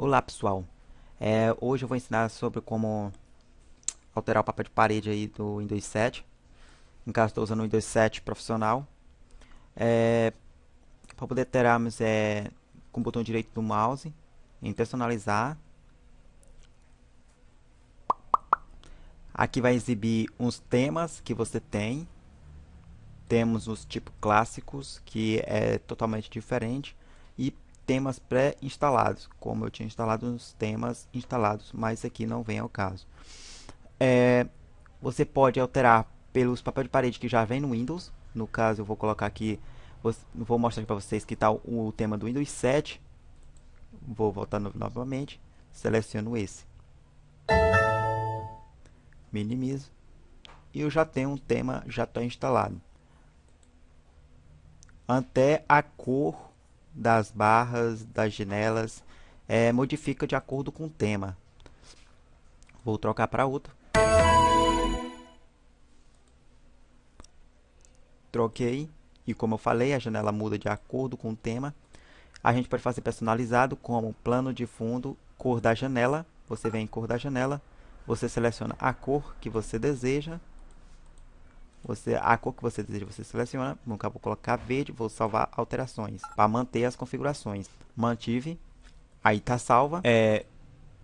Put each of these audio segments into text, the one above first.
Olá pessoal, é, hoje eu vou ensinar sobre como alterar o papel de parede aí do Windows 7 no caso estou usando o Windows 7 profissional. É, para poder termos é, com o botão direito do mouse em personalizar aqui vai exibir uns temas que você tem. Temos os tipos clássicos que é totalmente diferente. E temas pré-instalados, como eu tinha instalado os temas instalados, mas aqui não vem ao caso. É, você pode alterar pelos papéis de parede que já vem no Windows, no caso eu vou colocar aqui, vou mostrar para vocês que está o, tema do Windows 7, vou voltar no, novamente, seleciono esse, minimizo, e eu já tenho um tema já está instalado. Até a cor das barras, das janelas, é, modifica de acordo com o tema. Vou trocar para outro. Troquei. E como eu falei, a janela muda de acordo com o tema. A gente pode fazer personalizado como plano de fundo, cor da janela. Você vem em cor da janela, você seleciona a cor que você deseja você, a cor que você deseja, você seleciona. No caso, vou colocar verde, vou salvar alterações para manter as configurações. Mantive, aí está salva. É,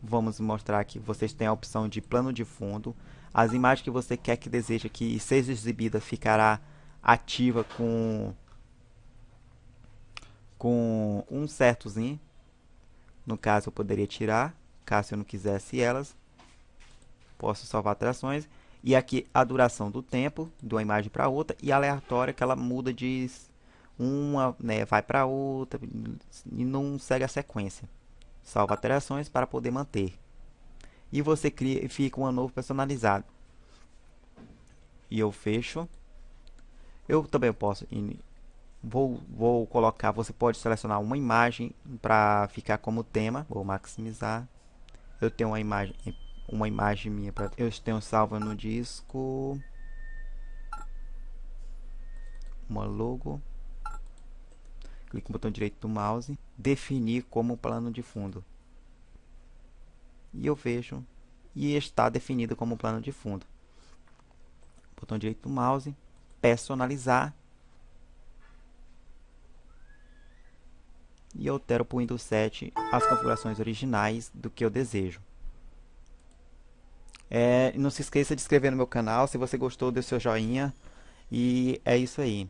vamos mostrar aqui, vocês têm a opção de plano de fundo. As imagens que você quer que deseja que seja exibida ficará ativa com com um certozinho. No caso, eu poderia tirar, caso eu não quisesse elas. Posso salvar alterações. E aqui a duração do tempo de uma imagem para outra e aleatória que ela muda de uma, né, vai para outra e não segue a sequência. Salva alterações para poder manter. E você cria fica um novo personalizado. E eu fecho. Eu também posso vou vou colocar, você pode selecionar uma imagem para ficar como tema. Vou maximizar. Eu tenho uma imagem uma imagem minha para eu tenho salva no disco. Uma logo. Clique no botão direito do mouse. Definir como plano de fundo. E eu vejo. E está definido como plano de fundo. Botão direito do mouse. Personalizar. E altero para o Windows 7 as configurações originais do que eu desejo é, não se esqueça de inscrever no meu canal. Se você gostou, dê seu joinha. E é isso aí.